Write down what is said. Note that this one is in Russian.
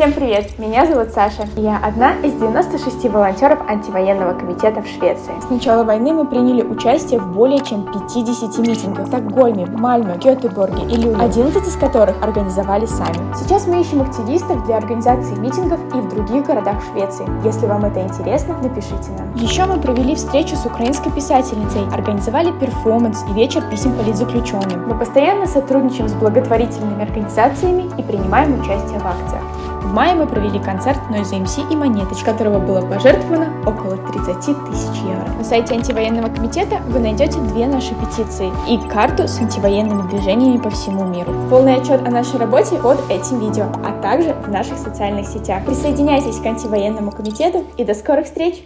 Всем привет! Меня зовут Саша. Я одна из 96 волонтеров антивоенного комитета в Швеции. С начала войны мы приняли участие в более чем 50 митингах в Стокгольме, Мальме, Гетеборге и Люле, 11 из которых организовали сами. Сейчас мы ищем активистов для организации митингов и в других городах Швеции. Если вам это интересно, напишите нам. Еще мы провели встречу с украинской писательницей, организовали перформанс и вечер писем политзаключенным. Мы постоянно сотрудничаем с благотворительными организациями и принимаем участие в акциях. В мае мы провели концерт Noise MC и Монеточ, которого было пожертвовано около 30 тысяч евро. На сайте антивоенного комитета вы найдете две наши петиции и карту с антивоенными движениями по всему миру. Полный отчет о нашей работе под этим видео, а также в наших социальных сетях. Присоединяйтесь к антивоенному комитету и до скорых встреч!